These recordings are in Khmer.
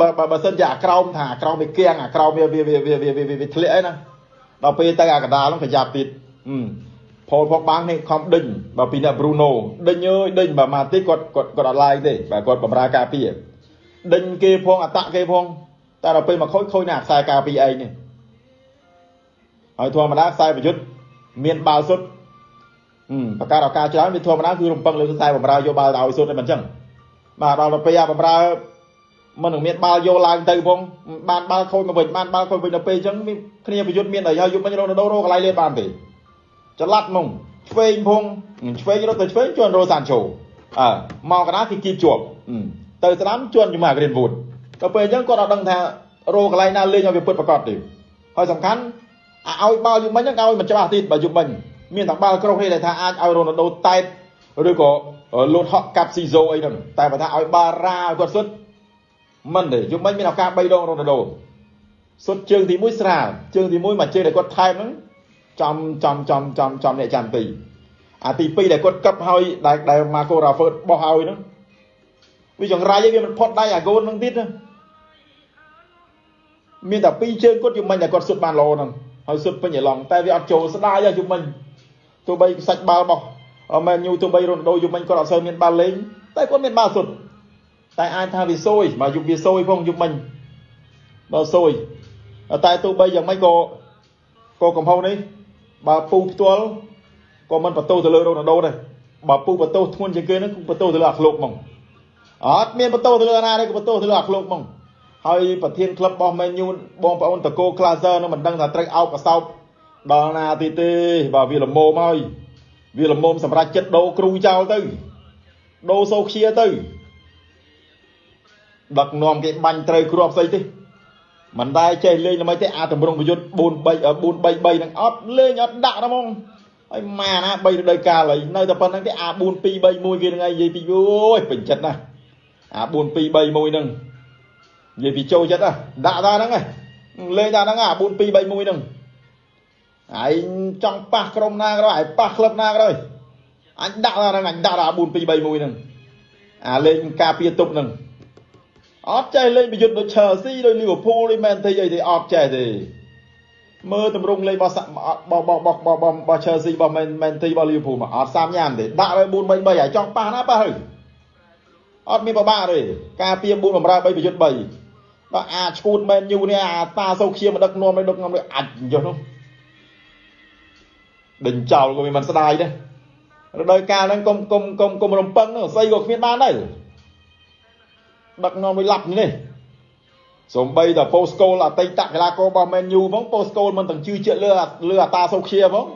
បើបើសិនជាអាក្រោមថាអាក្រោមវាគៀងអាក្រោមវាវាវាវាវាវាធ្លាក់អីណាដល់ពេលទៅអាកដាលហ្នឹងប្រយ័ត្នទៀតផលផកបាំងនេះខំដេញបើពីអ្នក Bruno ដេញអើយដេញបើមកតិចគាត់គាត់គាត់អត់ឡាយទេបើគាត់បំរើការពារដេញគេផងអតៈគេផងតែដល់ពេលមកខូចខូចនៅអាខ្សែការពារឯងនេះហើយធម្មតាខ្សែប្រយុទ្ធមានបាល់សុទ្ធបកាឱកាសច្រើនវាធម្មតាគឺរំពឹងលើខ្សែបំរើយកបាល់ទៅឲ្យសុទ្ធតែមិនអញ្ចឹងបាទដល់ទៅពេលអាបំរើ មិននឹងមានបាល់យកឡើងទៅផងបានបាល់ខូចមកវិញបានបាល់ខូចវិញដល់ពេលអញ្ចឹងគ្នាប្រយុទ្ធមានអីហើយយុមិញរ៉ូណាល់ដូរកន្លែងលេបបានទេចល័តហ្មងឆ្វេងផងឆ្វេងរត់ទៅឆ្វេងជន់រ៉ូសាន់ឆូអើមកកណ្ដាលគេគៀបជាប់ទៅស្ដាំជន់ជាមួយអាក្រៀនវូតដល់ពេលអញ្ចឹងគាត់អត់ដឹងថារោកន្លែងណាលេងឲ្យវាពិតប្រកបទេហើយសំខាន់ឲ្យបាល់យុមិញហ្នឹងឲ្យមិនច្បាស់ទៀតបើយុមិញមានតែបាល់ក្រោះនេះដែលថាអាចឲ្យរ៉ូណាល់ដូតែតឬក៏លោតហក់កាប់ស៊ីហ្សូអីហ្នឹងតែបើថាឲ្យបាល់រ៉ាឲ្យគាត់សុទ្ធ មិនទេយុមិញមានឱកាស3ដងរ៉ូណាល់ដូសុទ្ធជើងទី1ស្រាលជើងទី1មកជើងដែលគាត់ថែមហ្នឹងចំចំចំចំចំអ្នកចាំទីអាទី2ដែលគាត់កឹបហើយដែលដែលម៉ាកូរ៉ាហ្វឺតបោះហើយហ្នឹងវាចង្រៃឲ្យវាមិនផុតដៃអាកូនហ្នឹងទៀតមានតែពីរជើងគាត់យំមិញតែគាត់សុទ្ធបានល្អហ្នឹងហើយសុទ្ធពេញអឡង់តែវាអត់ចូលស្ដាយយំមិញទោះបីសាច់បាល់របស់មែនញូទោះបីរ៉ូណាល់ដូយំមិញគាត់អត់សូវមានបាល់លេងតែគាត់មានបាល់សុទ្ធ តែអាចថាវាសួយមកយុគវាសួយផងយំមិញដល់សួយតែទោះបីយ៉ាងម៉េចក៏ក៏កំហុសនេះបើពូផ្ទាល់ក៏មិនបន្ទោសទៅលើរ៉ូណាល់ដូដែរបើពូបន្ទោសធ្ងន់ជាងគេហ្នឹងគឺបន្ទោសទៅលើអាឃ្លោកហ្មងអត់មានបន្ទោសទៅលើអាណាទេក៏បន្ទោសទៅលើអាឃ្លោកហ្មងហើយប្រធានក្លឹបរបស់ Man U បងប្អូនតកូ Glazer នឹងមិនដឹងថាត្រូវអោបកសោបដល់ណាទីទេបើវាលមមហើយវាលមមសម្រាប់ចិត្តដោគ្រូចោលទៅដោសូខ្ជាទៅ ដឹកនាំគេបាញ់ត្រូវគ្រាប់ស្អីទេមិនដែលចេះលេងល្មិចទេអាតម្រងប្រយុទ្ធ4 3 4 3 3ហ្នឹងអត់លេងអត់ដាក់ហ្មងហើយម៉ាណា3រដូវកាលហើយនៅតែប៉ុណ្្នឹងទេអា4 2 3 1គេហ្នឹងឯងនិយាយពីអូយពេញចិត្តណាអា4 2 3 1ហ្នឹងនិយាយពីចូលចិត្តណាដាក់តាហ្នឹងលេងតាហ្នឹងអា4 2 3 1ហ្នឹងឯងចង់ប៉ះក្រុមណាក៏ដោយឯងប៉ះក្លឹបណាក៏ដោយអញដាក់តាហ្នឹងអញដាក់អា4 2 3 1ហ្នឹងអាលេងការពារទប់ហ្នឹង អត់ចេះលេងប្រយុទ្ធដូច Chelsea ដូច Liverpool ដូច Man City អីទេអត់ចេះទេមើលតម្រង់លេងរបស់របស់របស់របស់របស់ Chelsea របស់ Man Man City របស់ Liverpool មកអត់សាមញ៉ាំទេដាក់ឲ្យ4 3 3ហើយចង់ប៉ះណាប៉ះហើយអត់មានបបាក់ទេការពារ4បំរើ3ប្រយុទ្ធ3ដល់អាឈួត Man U នេះអាតាសូខៀមកដឹកនាំឲ្យដឹកនាំឲ្យអាចចុះនោះដេញចោលក៏វាមិនស្ដាយដែររដូវកាលហ្នឹងកុំកុំកុំកុំរំពឹងស្អីក៏គ្មានបានដែរ ដឹកនាំមួយឡាប់នេះសំបីតែ Postcode អតីតកីឡាកររបស់ Man U ផង Postcode មិនទាំងជឿជាក់លើលើអាតាសូខៀផង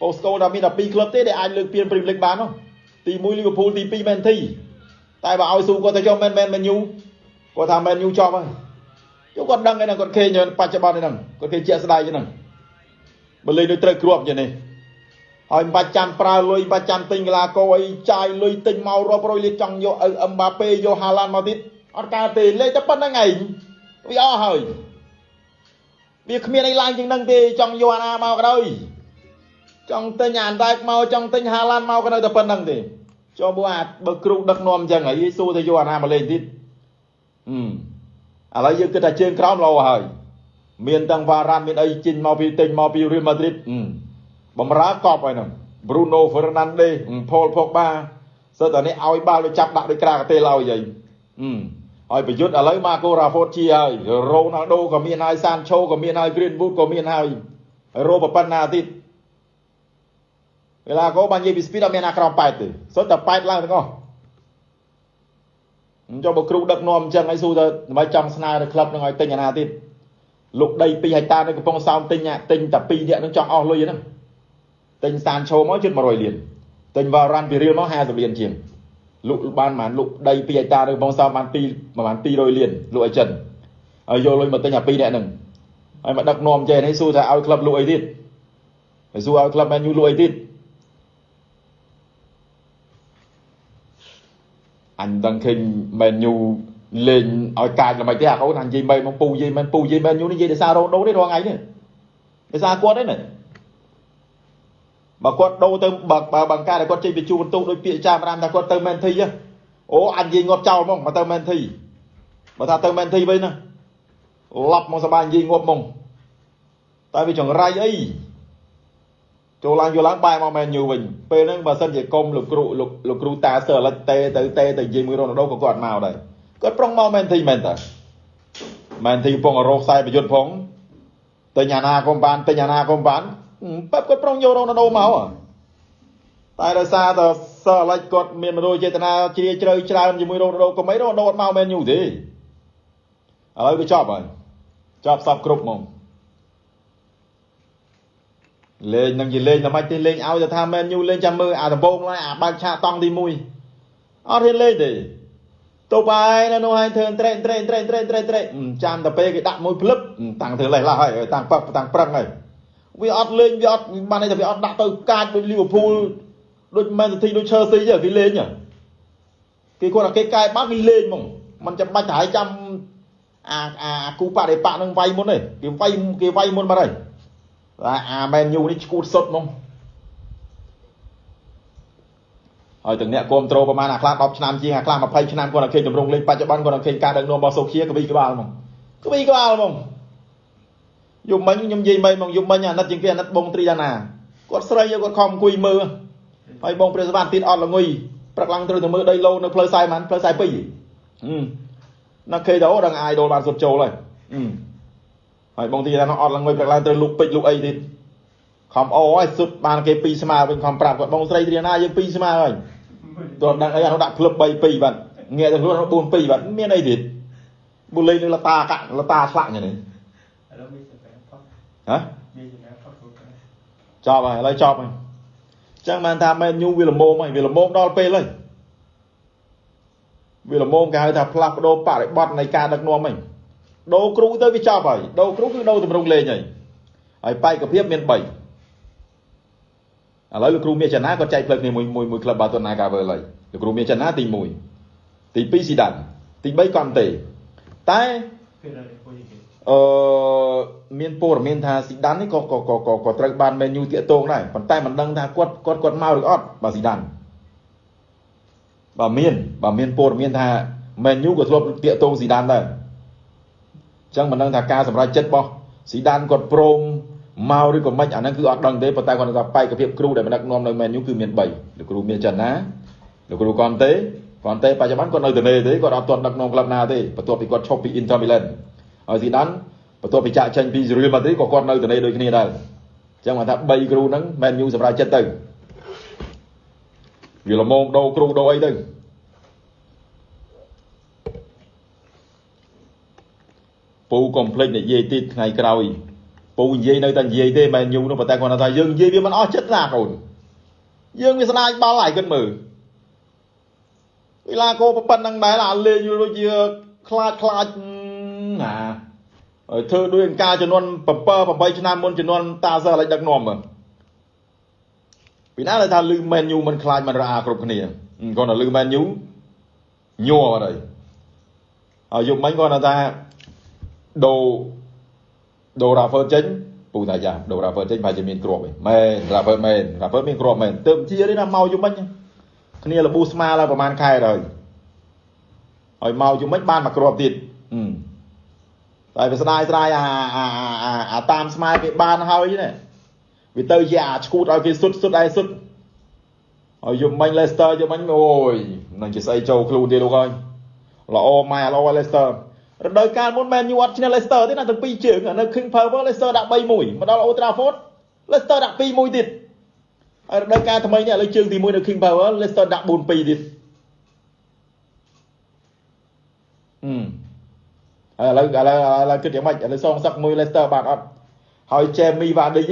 Postcode តែមានតែ2ក្លឹបទេដែលអាចលើកពាន Premier League បាននោះទី1 Liverpool ទី2 Man City តែបើឲ្យស៊ូគាត់ទៅយក Man Man Man U គាត់ថា Man U ចប់ហើយយកគាត់ដឹងឯហ្នឹងគាត់ឃើញបច្ចុប្បន្នហ្នឹងគាត់ឃើញជាក់ស្ដែងហ្នឹងបើលេងដូចត្រូវគ្រាប់យ៉ាងនេះហើយមិនបាច់ចាំប្រើលុយបាច់ចាំទិញកីឡាករអីចាយលុយទិញមករាប់រយលានចង់យកអឹមបាប៉េយកហាឡានមកទៀត អត់កើតទេលេខតែប៉ុណ្្នឹងឯងវាអស់ហើយវាគ្មានអីឡើងជាងនឹងទេចង់យកអាណាមកក៏ដោយចង់ទិញអានដែកមកចង់ទិញហាឡានមកក៏នៅតែប៉ុណ្្នឹងទេចូលមកអាបើគ្រូដឹកនាំអញ្ចឹងហើយសួរទៅយកអាណាមកលេងទៀតអឺឥឡូវយើងគិតថាជើងក្រោមលោហើយមានទាំងវ៉ារ៉ាន់មានអីចេញមកពីទិញមកពីរៀលម៉ាឌ្រីតបំរើកប់ហើយហ្នឹង Bruno Fernandes Paul Pogba សើតែនេះឲ្យបាល់ទៅចាប់ដាក់ដូចក្រាកាទេឡើយហើយ ហើយប្រយុទ្ធឥឡូវ Marco Rashford ជាហើយ Ronaldo ក៏មានហើយ Sancho ក៏មានហើយ Greenwood ក៏មានហើយហើយរោប៉ុណ្ណាទៀតវេលាកោបាននិយាយពី speed អត់មានណាក្រោម8ទេសុទ្ធតែ8ឡើងទាំងអស់អញ្ចឹងបើគ្រូដឹកនាំអញ្ចឹងឲ្យស៊ូទៅដើម្បីចង់ស្នើទៅក្លឹបនឹងឲ្យទិញអាណាទៀតលោកដី2ហិកតានៅកំពង់សោមទិញទិញតែ2នាក់នឹងចង់អស់លុយហ្នឹងទិញសានឆូមកជិត100លានទិញវ៉ារ៉ាន់ពីរៀលមក50លានជាង លក់បានប្រហែលលក់ដី2ហិកតានៅបងសោបាន2ប្រហែល200លានលក់ឲ្យចិនហើយយកលុយមកទិញអា2នាក់ហ្នឹងហើយមកដឹកនាំចេះនេះសួរថាឲ្យក្លឹបលក់អីទៀតហើយសួរឲ្យក្លឹបមែនយូលក់អីទៀតអញដឹងឃើញមែនយូលេងឲ្យកាចល្មិចទេអាកូនអញនិយាយមែនមកពូនិយាយមែនពូនិយាយមែនយូនេះនិយាយដោយសាររ៉ូដូនេះរាល់ថ្ងៃនេះដោយសារគាត់ទេណា បើគាត់ដូរទៅបើបើបង្ការតែគាត់ចេញពីជួបន្ទុកដោយពាក្យចាមរាមថាគាត់ទៅមែនធីអូអញនិយាយងាប់ចោលហ្មងមកទៅមែនធីបើថាទៅមែនធីវិញណាឡប់មកសបាយនិយាយងាប់មកតែវាចង្រៃអីចូលឡើងយកឡើងបែរមកមែនយូវិញពេលហ្នឹងបើសិនជាកុំលោកគ្រូលោកលោកគ្រូតាសើលិចតេទៅតេទៅនិយាយមួយរ៉ូណាល់ដូក៏គាត់មកដែរគាត់ប្រុងមកមែនធីមែនតើមែនធីកំពុងរកខ្សែប្រយុទ្ធផងតែញ៉ាណាក៏បានតែញ៉ាណាក៏បាន បែបគាត់ប្រុងយករ៉ូណាល់ដូមកតែដោយសារតែសើលិចគាត់មានមនោចេតនាជ្រាលជ្រៅច្រើនជាមួយរ៉ូណាល់ដូក៏មិនរ៉ូណាល់ដូអត់មកមែនយូទេឥឡូវវាចប់ហើយចប់សពគ្រប់មកលេងនឹងជាលេងតែមិនទេលេងឲ្យទៅថាមែនយូលេងចាំមើលអាដំបងឡើយអាបើកឆាកតង់ទី1អត់ហ៊ានលេងទេទៅបាយនៅនោះហើយធ្វើត្រេកត្រេកត្រេកត្រេកត្រេកត្រេកចាំតែពេលគេដាក់មួយភ្លឹបតាំងធ្វើលេះឡោះហើយតាំងប៉តាំងប្រឹងហើយ វាអត់លេងវាអត់បានតែវាអត់ដាក់ទៅកាចដូចលីវើពូលដូចមែនទីដូចឈើស៊ីគេលេងគេគាត់តែគេកែបាត់គេលេងហ្មងมันចាំបាច់តែឲ្យចាំអាអាគូបដិបៈនឹងវាយមុនទេគេវាយគេវាយមុនបាត់ហើយតែអាមែនយូនេះឈួតសុតហ្មងហើយទាំងអ្នកគ្រប់ត្រូលប្រហែលអាខ្លះ10ឆ្នាំជាងអាខ្លះ20ឆ្នាំគាត់តែឃើញតម្រង់លេងបច្ចុប្បន្នគាត់តែឃើញការដឹកនាំរបស់សូភាក្បីក្បាលហ្មងក្បីក្បាលហ្មង យប់មិញខ្ញុំនិយាយមិញហ្មងយប់មិញអាណិតជាងគេអាណិតបងត្រីដាណាគាត់ស្រីគាត់ខំអង្គុយមើលហើយបងព្រះសវណ្ណទៀតអត់ល្ងុយព្រឹកឡើងត្រូវទៅមើលដីឡូនៅផ្លូវខ្សែមិនផ្លូវខ្សែពីរហឹមណាគេទៅដឹងអាយដូលបានសុទ្ធចូលហើយហឹមហើយបងទីថាអត់ឡើងមួយព្រឹកឡើងត្រូវលុកពេជ្រលុកអីទៀតខំអូហើយសុទ្ធបានគេពីរស្មើវិញខំប្រាប់គាត់បងស្រីត្រីណាយើងពីរស្មើហើយទោះដឹងអីអានោះដាក់ក្លឹប3 2បាទងាកទៅខ្លួន4 2បាទមានអីទៀតបុលេងនឹងលតាកាក់លតាឆ្លាក់យ៉ាងនេះ ហ៎ចប់ហើយឥឡូវចប់ហើយចឹងបានថាមែនញូវាល្មមហើយវាល្មមដល់ពេលហើយវាល្មមគេហៅថាផ្លាស់ប្ដូរបរិបត្តិនៃការដឹកនាំហ្នឹងដូរគ្រូទៅវាចប់ហើយដូរគ្រូគឺដូរតម្រង់លេងហើយហើយបែកភាពមាន3ឥឡូវលោកគ្រូមានចនាគាត់ចែកផ្លូវគ្នាមួយមួយមួយក្លឹបបាតូណាកាវើហើយលោកគ្រូមានចនាទី1ទី2ស៊ីដានទី3កន់ទេតែអឺ មានព័ត៌មានថាស៊ីដាននេះក៏ក៏ក៏ក៏ត្រូវបានមែនយូតាកតងដែរប៉ុន្តែមិនដឹងថាគាត់គាត់គាត់មកឬអត់បាទស៊ីដានបើមានបើមានព័ត៌មានថាមែនយូក៏ធ្លាប់តាកតងស៊ីដានដែរចឹងមិនដឹងថាការសម្រេចចិត្តរបស់ស៊ីដានគាត់ព្រមមកឬក៏មិនអាហ្នឹងគឺអត់ដឹងទេប៉ុន្តែគាត់ថាបែកភាពគ្រូដែលដឹកនាំនៅមែនយូគឺមាន3លោកគ្រូមានចិនណាលោកគ្រូកនទេកនទេបច្ចុប្បន្នគាត់នៅទនេទេគាត់អត់ទាន់ដឹកនាំក្លឹបណាទេបន្ទាប់ពីគាត់ឈប់ពី Inter Milan ហើយស៊ីដាន បន្ទាប់ពីចាក់ចេញពី Real Madrid ក៏គាត់នៅទនេដូចគ្នាដែរចឹងគាត់ថា3គ្រូហ្នឹងមែនយូសម្រាប់ចិត្តទៅវាល្មមដោគ្រូដោអីទៅពូកុំភ្លេចនិយាយទៀតថ្ងៃក្រោយពូនិយាយនៅតែនិយាយទេមិនញូនោះប៉ុន្តែគាត់ថាយើងនិយាយវាមិនអស់ចិត្តណាកូនយើងវាស្ដាយបាល់ហើយគិតមើលវិឡាកោប៉ុណ្ណឹងដែរអាលេងដូចជាខ្លាចខ្លាចណា ហើយធ្វើដូចអង្ការចំនួន7 8ឆ្នាំមុនចំនួនតាសើឲ្យដឹកនាំមើលពីណាដែលថាលឺមែនយូមិនខ្លាចមិនរអាគ្រប់គ្នាគាត់ថាលឺមែនយូញ័រអត់ហើយហើយយប់មិញគាត់ថាដូរដូរ Raver ចេញពូតាយ៉ាដូរ Raver ចេញប្រហែលជាមានគ្រាប់ឯងមែន Raver មែន Raver មានគ្រាប់មែនទើបជានេះណាមកយំមិញគ្នាលប៊ូស្មាឡើងប្រហែលខែហើយហើយមកយំមិញបានមកគ្រាប់ទៀត តែវាស្ដាយស្ដាយអាអាអាតាមស្មាគេបានហើយណាវាទៅជាអាឈួតឲ្យគេសុតសុតឯសុតហើយយំមិញ Leicester យំមិញអូយនឹងជាស្អីចូលខ្លួនទៀតលោកអើយល្អម៉ែល្អ Leicester រដូវកាលមុនមែនយូអត់ឈ្នះ Leicester ទេណាទាំងពីរជើងនៅ King Power Leicester ដាក់3-1មកដល់ Old Trafford Leicester ដាក់2-1ទៀតហើយរដូវកាលថ្មីនេះឥឡូវជើងទី1នៅ King Power Leicester ដាក់4-2ទៀតហឹម ឥឡូវឥឡូវឥឡូវគិតយ៉ាងម៉េចឥឡូវសងសឹកមួយ Leicester បានអត់ហើយ Jamie Vardy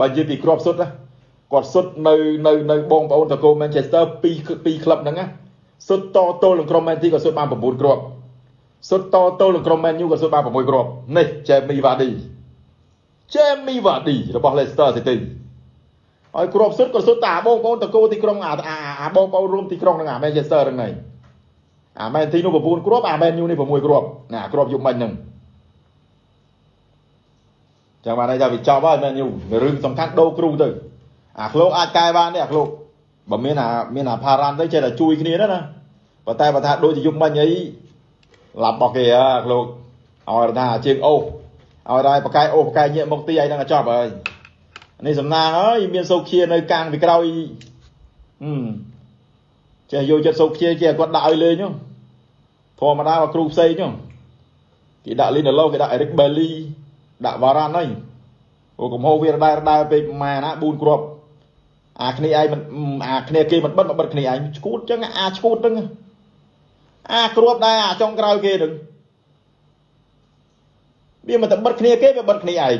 បើនិយាយពីគ្រាប់សុទ្ធគាត់សុទ្ធនៅនៅនៅបងប្អូនតកូ Manchester ពីពីក្លឹបហ្នឹងណាសុទ្ធតទល់នឹងក្រុម Man City ក៏សុទ្ធបាន9គ្រាប់សុទ្ធតទល់នឹងក្រុម Man U ក៏សុទ្ធបាន6គ្រាប់នេះ Jamie Vardy Jamie Vardy របស់ Leicester City ហើយគ្រាប់សុទ្ធក៏សុទ្ធតាបងប្អូនតកូទីក្រុងអាអាបងប្អូនរួមទីក្រុងហ្នឹងអា Manchester ហ្នឹងហើយ អា Man City នោះ9គ្រាប់អា Man U នេះ6គ្រាប់ណាគ្រាប់យុមិញហ្នឹងចាំបានន័យថាវាចប់ហើយ Man U រឿងសំខាន់ដូរគ្រូទៅអាឃ្លោកអាចកែបានទេអាឃ្លោកបើមានអាមានអាផារ៉ាន់ទៅចេះតែជួយគ្នាណាណាប៉ុន្តែបើថាដូចជាយុមិញអីឡាប់របស់គេហ៎លោកឲ្យថាជាងអូសឲ្យតែបកែអូសបកែញាក់មកទីអីហ្នឹងចប់ហើយនេះសំណាងអើយមានសោកជានៅកាំងពីក្រោយហឹម ចេះយកចិត្តសោកជាចេះគាត់ដាក់ឲ្យលេងហ្នឹងធម្មតាមកគ្រូផ្សេងហ្នឹងគេដាក់លីនឡូគេដាក់អេរិកបេលីដាក់វ៉ារ៉ាន់ហើយអូកំហុសវារដែរដែរពេកប្រហែលណា4គ្រាប់អាគ្នាឯងមិនអាគ្នាគេមិនបិទមកបិទគ្នាឯងឈួតចឹងអាឈួតហ្នឹងអាគ្រាប់ដែរអាចុងក្រោយគេហ្នឹងវាមិនតែបិទគ្នាគេវាបិទគ្នាឯង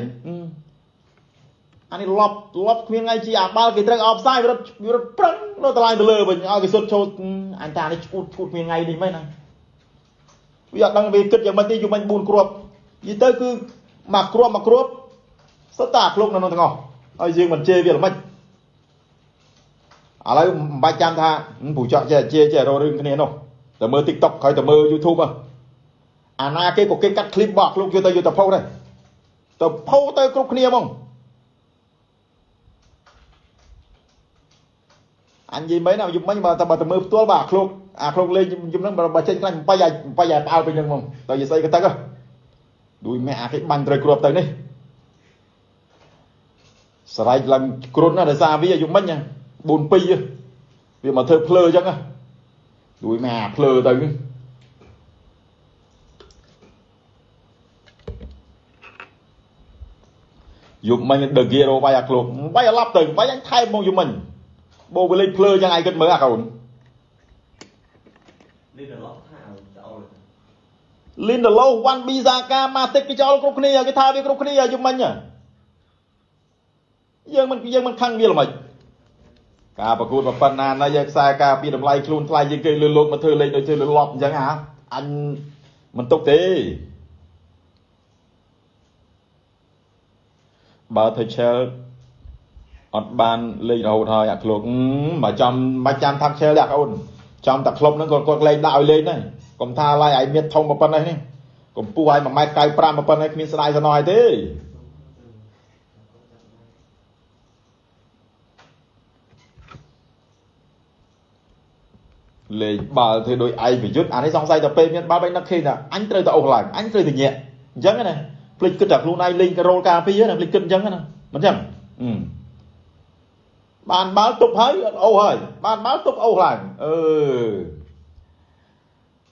អានេះលប់លប់គ្មានថ្ងៃជាអាបាល់គេត្រូវអបផ្សាយវារត់វារត់ប្រឹងនៅតម្លៃទៅលើវិញឲ្យគេសុទ្ធចូលអញតានេះឈួតឈួតគ្មានថ្ងៃនេះមិនណាវាអត់ដឹងវាគិតយ៉ាងម៉េចទេយូរមិញ4គ្រាប់និយាយទៅគឺមួយគ្រាប់មួយគ្រាប់សុទ្ធតែអាឃ្លោកនៅក្នុងទាំងអស់ហើយយើងមិនជេរវាល្មិចឥឡូវមិនបាច់ចាំថាពូចកចេះជេរចេះរករឿងគ្នានោះតែមើល TikTok ក្រោយតែមើល YouTube អាណាគេក៏គេកាត់ clip របស់ឃ្លោកយកទៅយកទៅផុសដែរទៅផុសទៅគ្រប់គ្នាហ្មង អញនិយាយមែនណាយប់មិញបើតែបើទៅមើលផ្ទាល់បាទអាឃ្លោកអាឃ្លោកលេងយប់ហ្នឹងបើចេញខ្លាញ់បាយបាយផ្អើលពេញហ្នឹងហ្មងទៅយីស្អីក៏ទឹកដួយម៉ែអាគេបាញ់ត្រូវគ្រាប់ទៅនេះស្រែកឡើងគ្រុនណាដោយសារវាយប់មិញ4 2វាមកធ្វើភ្លើអញ្ចឹងដួយម៉ែអាភ្លើទៅយប់មិញដឺហ្គីរោវាយអាឃ្លោកវាយអាឡាប់ទៅវាយអញថែមមកយប់មិញ បូវាលេងភ្លើយ៉ាងឯងគិតមើលអាកូនលីនដឡូថាចោលលីនដឡូវ៉ាន់ប៊ីសាកាម៉ាទិកគេចោលគ្រប់គ្នាគេថាវាគ្រប់គ្នាយំមិញយើងមិនយើងមិនខឹងវាល្មិចការប្រកួតប៉ុណ្ណាណាយើងខ្សែការពីតម្លៃខ្លួនថ្លៃជាងគេលើលោកមកធ្វើលេខដូចធ្វើលើលប់អញ្ចឹងហ่าអញមិនទុកទេបើទៅឆែល អត់បានលេងរហូតហើយអាក្លោកមកចំមកចាំថាក់ឆេលដាក់អូនចំតែក្លុបហ្នឹងគាត់គាត់លេងដាក់ឲ្យលេងដែរកុំថាឡាយឲ្យមានធំប៉ុណ្ណេះនេះកម្ពស់ឲ្យ1.95ម៉ែត្រប៉ុណ្ណេះគ្មានស្ដាយស្នើឲ្យទេលេងបាល់ធ្វើដោយឯងប្រយុទ្ធអានេះសង្ស័យតែពេលមានបាល់បែកនឹកឃើញថាអញត្រូវតែអូសឡើងអញត្រូវតែញាក់អញ្ចឹងណាភ្លេចគិតតែខ្លួនឯងលេងរ៉ូលការពារណាភ្លេចគិតអញ្ចឹងណាមិនអញ្ចឹងអឺ បានបាល់ទប់ហើយអត់អូសហើយបានបាល់ទប់អូសឡើងអឺ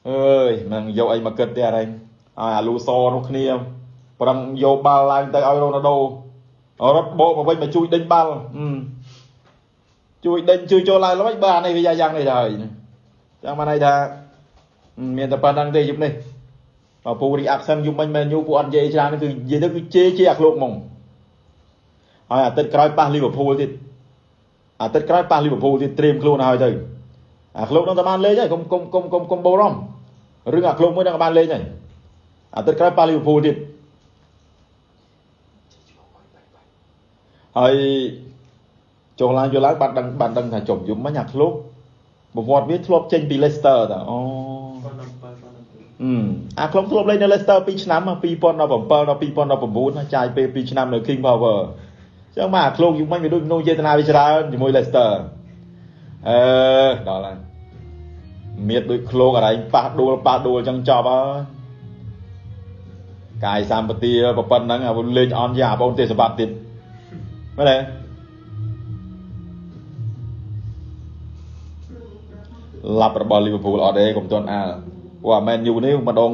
អើយមិនយកអីមកគិតទេអរេឲ្យអាលូសនោះគ្នាប្រឹងយកបាល់ឡើងទៅឲ្យរ៉ូណាល់ដូរត់បោកមកវិញមកជួយដេញបាល់ជួយដេញជួយចូលឡើងល្មិចបើអានេះវាយ៉ាងនេះទៅហើយចឹងបានន័យថាមានតែប៉ុណ្្នឹងទេយប់នេះបើពូរីអាក់សិនយប់មិញមែនយូពូអត់និយាយច្រើនគឺនិយាយទៅគឺជេរជេរអាក្លោកហ្មងហើយអាទិត្យក្រោយប៉ះលីវើពូលទៀត អាទិត្យក្រោយប៉ះលីវើពូលទៀតត្រៀមខ្លួនហើយទៅអាក្លោកនឹងតែបានលេងហើយកុំកុំកុំកុំកុំបោរំរឿងអាក្លោកមួយនឹងបានលេងហើយអាទិត្យក្រោយប៉ះលីវើពូលទៀតហើយចុះឡើងយកឡើងបានដឹងបានដឹងថាចុំយំមិញអាក្លោកប្រវត្តិវាធ្លាប់ចេញពី Leicester តាអូអឺអាក្លុកធ្លាប់លេងនៅ Leicester 2ឆ្នាំ2017ដល់2019ចាយពេល2ឆ្នាំនៅ King Power ចឹងមកអាឃ្លោកយូរមិញវាដូចមនុស្សចេតនាវាច្រើនជាមួយ Leicester អឺដល់ហើយមៀតដូចឃ្លោកអរែងប៉ះដួលប៉ះដួលចឹងចប់ហើយកាយសម្បទាប៉ុណ្ណឹងអាលេងអន់យ៉ាបងទេសបាត់ទៀតមែនទេឡាប់របស់ Liverpool អត់ទេកុំទាន់អាលព្រោះអា Man U នេះម្ដង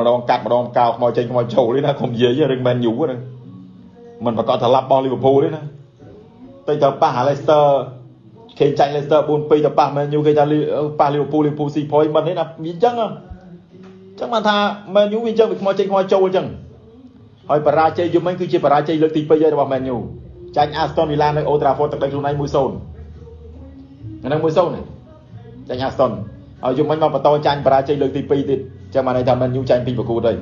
ម្ដងកាត់ម្ដងកៅខ្មោចចេញខ្មោចចូលនេះណាកុំនិយាយរឿង Man U ហ្នឹង មិនប្រកាសថាឡាប់របស់ Liverpool ទេណាតែទៅប៉ះ Leicester គេចាញ់ Leicester 4-2ទៅប៉ះ Man U គេថាប៉ះ Liverpool Liverpool ស៊ី point មិនទេណាវាអញ្ចឹងអញ្ចឹងបានថា Man U វាអញ្ចឹងវាខ្មោចចេញខ្មោចចូលអញ្ចឹងហើយបរាជ័យយំមិញគឺជាបរាជ័យលើកទី2ហើយរបស់ Man U ចាញ់ Aston Villa នៅ Old Trafford ទឹកដីខ្លួនឯង1-0ហ្នឹង1-0នេះចាញ់ Aston ហើយយំមិញមកបន្តចាញ់បរាជ័យលើកទី2ទៀតចឹងបានន័យថា Man U ចាញ់ពីប្រកួតហើយ